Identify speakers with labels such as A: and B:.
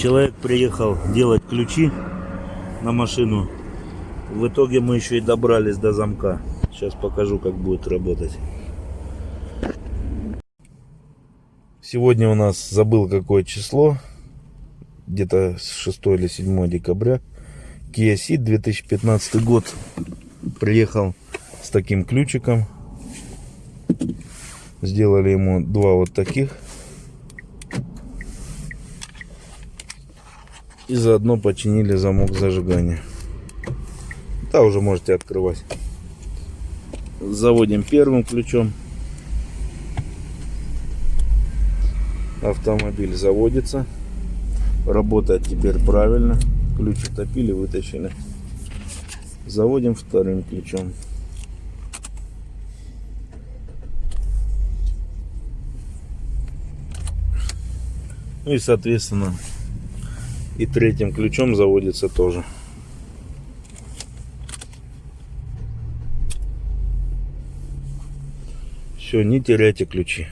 A: Человек приехал делать ключи на машину. В итоге мы еще и добрались до замка. Сейчас покажу, как будет работать. Сегодня у нас забыл какое число. Где-то с 6 или 7 декабря. Kia Ceed 2015 год. Приехал с таким ключиком. Сделали ему два вот таких. И заодно починили замок зажигания. Да, уже можете открывать. Заводим первым ключом. Автомобиль заводится. Работает теперь правильно. Ключ утопили, вытащили. Заводим вторым ключом. Ну и соответственно и третьим ключом заводится тоже. Все, не теряйте ключи.